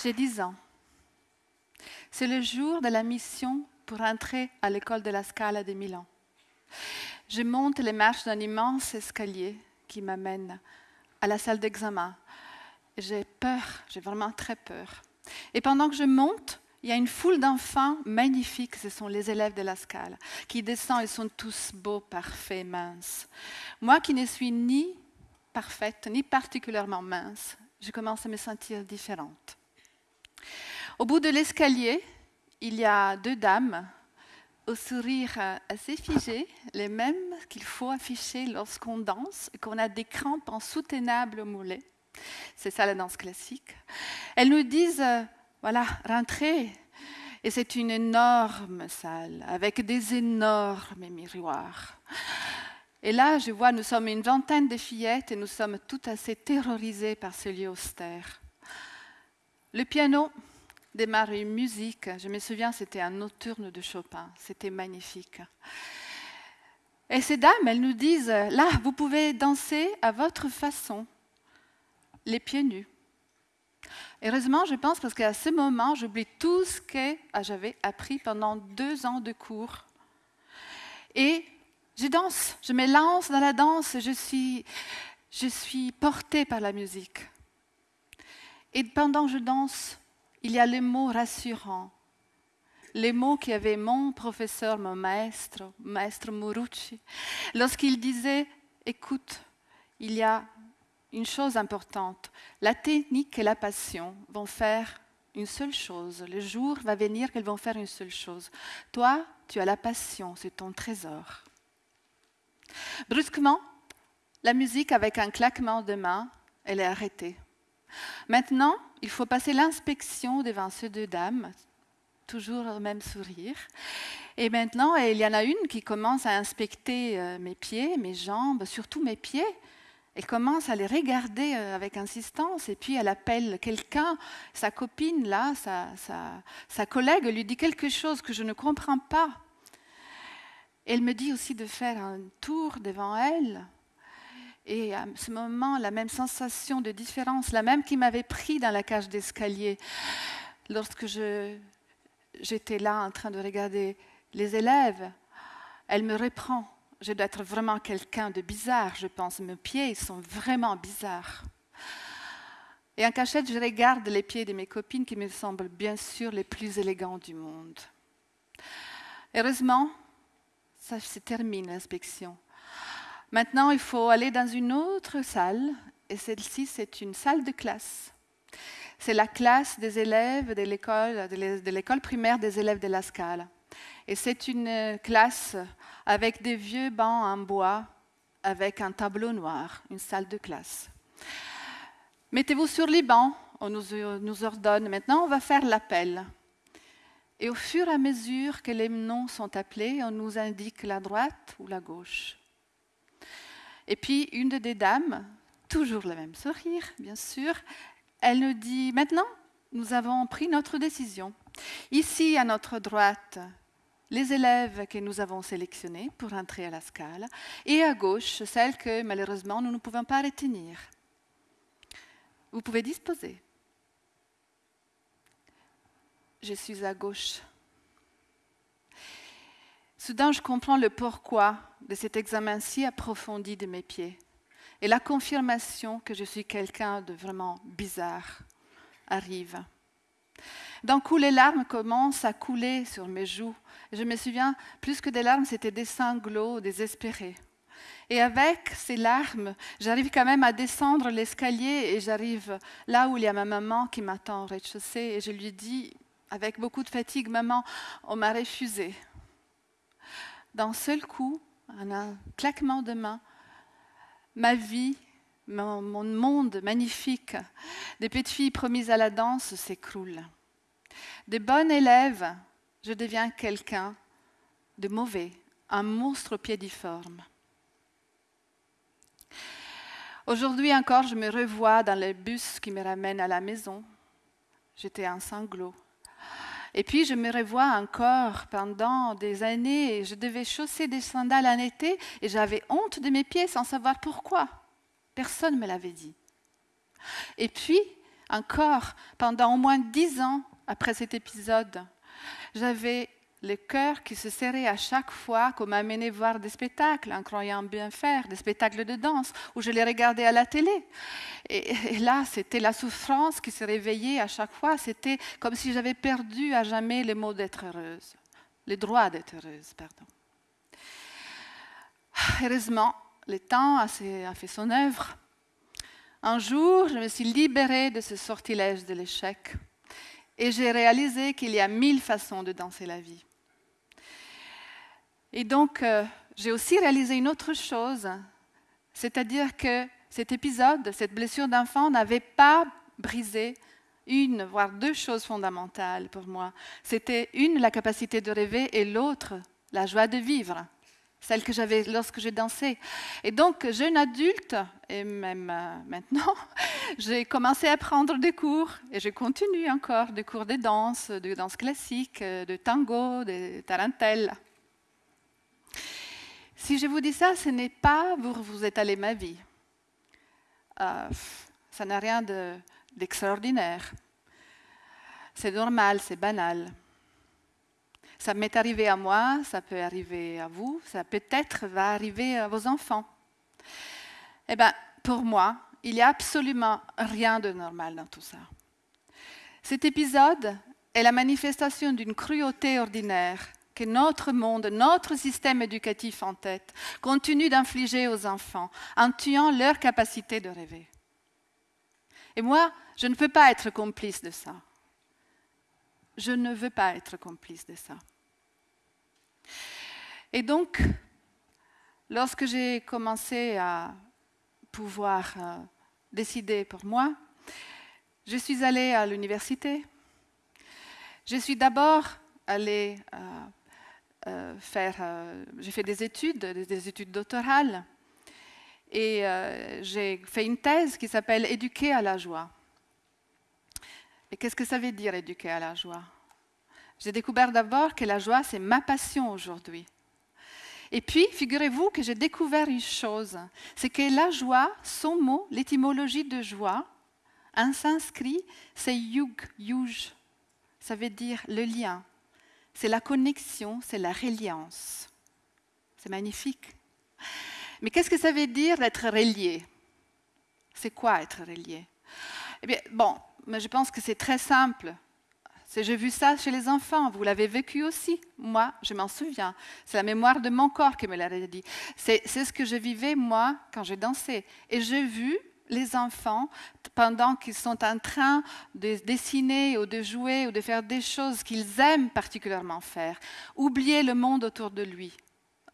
J'ai 10 ans. C'est le jour de la mission pour entrer à l'école de la Scala de Milan. Je monte les marches d'un immense escalier qui m'amène à la salle d'examen. J'ai peur, j'ai vraiment très peur. Et pendant que je monte, il y a une foule d'enfants magnifiques, ce sont les élèves de la Scala, qui descendent, ils sont tous beaux, parfaits, minces. Moi qui ne suis ni parfaite, ni particulièrement mince, je commence à me sentir différente. Au bout de l'escalier, il y a deux dames au sourire assez figé, les mêmes qu'il faut afficher lorsqu'on danse et qu'on a des crampes insoutenables au mollet. C'est ça la danse classique. Elles nous disent, voilà, rentrez. Et c'est une énorme salle avec des énormes miroirs. Et là, je vois, nous sommes une vingtaine de fillettes et nous sommes toutes assez terrorisées par ce lieu austère. Le piano démarre une musique. Je me souviens, c'était un nocturne de Chopin. C'était magnifique. Et ces dames, elles nous disent, là, vous pouvez danser à votre façon, les pieds nus. Heureusement, je pense, parce qu'à ce moment, j'oublie tout ce que j'avais appris pendant deux ans de cours. Et je danse, je me lance dans la danse, je suis, je suis portée par la musique. Et pendant que je danse, il y a les mots rassurants, les mots qu'avait mon professeur, mon maître, maître Morucci, lorsqu'il disait, écoute, il y a une chose importante, la technique et la passion vont faire une seule chose. Le jour va venir qu'elles vont faire une seule chose. Toi, tu as la passion, c'est ton trésor. Brusquement, la musique, avec un claquement de main, elle est arrêtée. Maintenant, il faut passer l'inspection devant ces deux dames, toujours le même sourire. Et maintenant, il y en a une qui commence à inspecter euh, mes pieds, mes jambes, surtout mes pieds. Elle commence à les regarder euh, avec insistance et puis elle appelle quelqu'un, sa copine là, sa, sa, collègue, lui dit quelque chose que je ne comprends pas. Elle me dit aussi de faire un tour devant elle. Et à ce moment, la même sensation de différence, la même qui m'avait pris dans la cage d'escalier, lorsque j'étais là en train de regarder les élèves, elle me reprend. Je dois être vraiment quelqu'un de bizarre, je pense. Mes pieds sont vraiment bizarres. Et en cachette, je regarde les pieds de mes copines qui me semblent bien sûr les plus élégants du monde. Heureusement, ça se termine l'inspection. Maintenant, il faut aller dans une autre salle, et celle-ci, c'est une salle de classe. C'est la classe des élèves de l'école, primaire des élèves de la Scala. Et c'est une classe avec des vieux bancs en bois, avec un tableau noir, une salle de classe. Mettez-vous sur les bancs, on nous, nous ordonne. Maintenant, on va faire l'appel. Et au fur et à mesure que les noms sont appelés, on nous indique la droite ou la gauche. Et puis une des dames, toujours le même sourire, bien sûr, elle nous dit, maintenant, nous avons pris notre décision. Ici, à notre droite, les élèves que nous avons sélectionnés pour entrer à la scala, et à gauche, celles que malheureusement nous ne pouvons pas retenir. Vous pouvez disposer. Je suis à gauche. Soudain, je comprends le pourquoi de cet examen si approfondi de mes pieds et la confirmation que je suis quelqu'un de vraiment bizarre arrive. D'un coup, les larmes commencent à couler sur mes joues. Je me souviens, plus que des larmes, c'était des sanglots désespérés. Et avec ces larmes, j'arrive quand même à descendre l'escalier et j'arrive là où il y a ma maman qui m'attend au rez-de-chaussée et je lui dis, avec beaucoup de fatigue, maman, on m'a refusé d'un seul coup, en un claquement de main, ma vie, mon, monde magnifique des petites filles promises à la danse s'écroule. Des bonnes élèves, je deviens quelqu'un de mauvais, un monstre piédiforme. Aujourd'hui encore, je me revois dans le bus qui me ramène à la maison. J'étais un sanglot. Et puis je me revois encore pendant des années. Je devais chausser des sandales en été et j'avais honte de mes pieds sans savoir pourquoi. Personne ne me l'avait dit. Et puis, encore pendant au moins dix ans après cet épisode. J'avais le cœur qui se serrait à chaque fois qu'on m'amenait voir des spectacles, en croyant bien faire, des spectacles de danse, où je les regardais à la télé. Et, là, c'était la souffrance qui se réveillait à chaque fois. C'était comme si j'avais perdu à jamais le mot d'être heureuse, le droit d'être heureuse, pardon. Heureusement, le temps a fait son œuvre. Un jour, je me suis libérée de ce sortilège de l'échec et j'ai réalisé qu'il y a mille façons de danser la vie. Et donc, euh, j'ai aussi réalisé une autre chose, c'est-à-dire que cet épisode, cette blessure d'enfant n'avait pas brisé une, voire deux choses fondamentales pour moi. C'était une, la capacité de rêver, et l'autre, la joie de vivre, celle que j'avais lorsque j'ai dansé. Et donc, jeune adulte, et même euh, maintenant, j'ai commencé à prendre des cours, et je continue encore des cours de danse, de danse classique, de tango, de tarentelle. Si je vous dis ça, ce n'est pas vous vous étalez ma vie. Euh, ça n'a rien d'extraordinaire. c'est normal, c'est banal. Ça m'est arrivé à moi, ça peut arriver à vous, ça peut-être va arriver à vos enfants. Eh bien, pour moi, il n'y a absolument rien de normal dans tout ça. Cet épisode est la manifestation d'une cruauté ordinaire que notre monde, notre système éducatif en tête, continue d'infliger aux enfants en tuant leur capacité de rêver. Et moi, je ne peux pas être complice de ça. Je ne veux pas être complice de ça. Et donc, lorsque j'ai commencé à pouvoir euh, décider pour moi, je suis allée à l'université. Je suis d'abord allée euh, faire, euh, j'ai fait des études, des études doctorales, et euh, j'ai fait une thèse qui s'appelle Éduquer à la joie. Et qu'est-ce que ça veut dire éduquer à la joie? J'ai découvert d'abord que la joie, c'est ma passion aujourd'hui. Et puis, figurez-vous que j'ai découvert une chose, c'est que la joie, son mot, l'étymologie de joie, en sanskrit, c'est yug, yuj. Ça veut dire le lien, c'est la connexion, c'est la reliance. C'est magnifique. Mais qu'est-ce que ça veut dire d'être relié? C'est quoi être relié? Eh bien, bon, mais je pense que c'est très simple. J'ai vu ça chez les enfants, vous l'avez vécu aussi. Moi, je m'en souviens. C'est la mémoire de mon corps qui me l'a dit. C'est ce que je vivais, moi, quand j'ai dansé. Et j'ai vu les enfants, pendant qu'ils sont en train de dessiner ou de jouer ou de faire des choses qu'ils aiment particulièrement faire, oublier le monde autour de lui,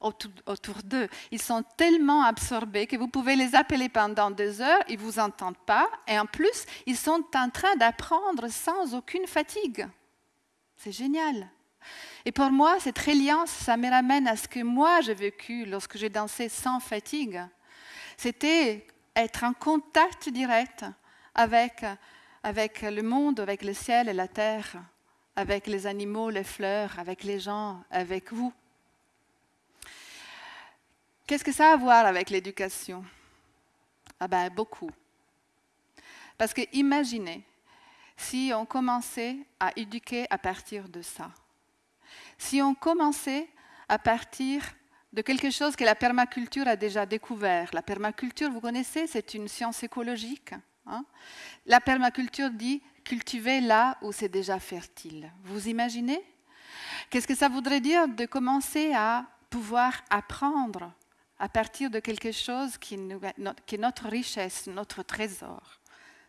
autour, d'eux. Ils sont tellement absorbés que vous pouvez les appeler pendant deux heures, ils ne vous entendent pas, et en plus, ils sont en train d'apprendre sans aucune fatigue. C'est génial. Et pour moi, cette reliance, ça me ramène à ce que moi j'ai vécu lorsque j'ai dansé sans fatigue. C'était être en contact direct avec, avec le monde, avec le ciel et la terre, avec les animaux, les fleurs, avec les gens, avec vous. Qu'est-ce que ça a à voir avec l'éducation? Ah ben beaucoup. Parce que imaginez si on commençait à éduquer à partir de ça. Si on commençait à partir de quelque chose que la permaculture a déjà découvert. La permaculture, vous connaissez, c'est une science écologique. Hein. la permaculture dit cultiver là où c'est déjà fertile. Vous imaginez? Qu'est-ce que ça voudrait dire de commencer à pouvoir apprendre à partir de quelque chose qui, qui est notre richesse, notre trésor?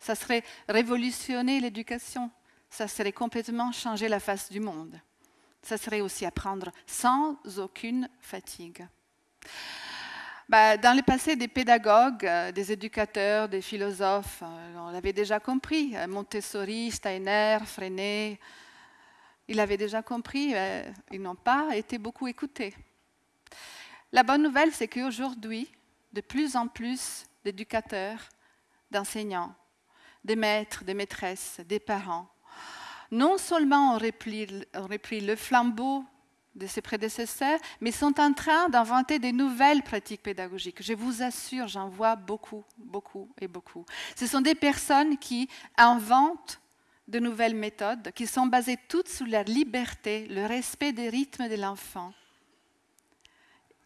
Ça serait révolutionner l'éducation. Ça serait complètement changer la face du monde ça serait aussi apprendre sans aucune fatigue. Bah, dans le passé, des pédagogues, euh, des éducateurs, des philosophes, euh, on l'avait déjà compris, euh, Montessori, Steiner, Freinet, ils l'avaient déjà compris, ils n'ont pas été beaucoup écoutés. La bonne nouvelle, c'est qu'aujourd'hui, de plus en plus d'éducateurs, d'enseignants, des maîtres, des maîtresses, des parents non seulement on repris, le flambeau de ses prédécesseurs, mais sont en train d'inventer des nouvelles pratiques pédagogiques. Je vous assure, j'en vois beaucoup, beaucoup et beaucoup. Ce sont des personnes qui inventent de nouvelles méthodes qui sont basées toutes sur la liberté, le respect des rythmes de l'enfant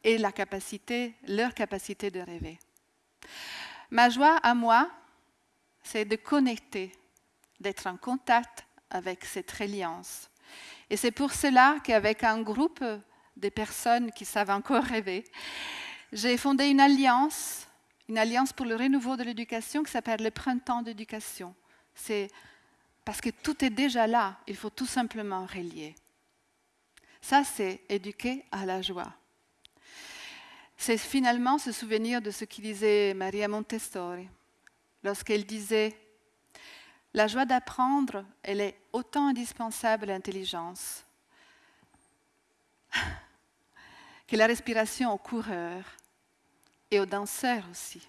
et la capacité, leur capacité de rêver. Ma joie à moi, c'est de connecter, d'être en contact avec cette reliance et c'est pour cela qu'avec un groupe de personnes qui savent encore rêver, j'ai fondé une alliance, une alliance pour le renouveau de l'éducation qui s'appelle le printemps d'éducation. C'est parce que tout est déjà là, il faut tout simplement relier. Ça, c'est éduquer à la joie. C'est finalement se souvenir de ce que disait Maria Montessori lorsqu'elle disait la joie d'apprendre, elle est autant indispensable à l'intelligence que la respiration au coureur et aux danseurs aussi.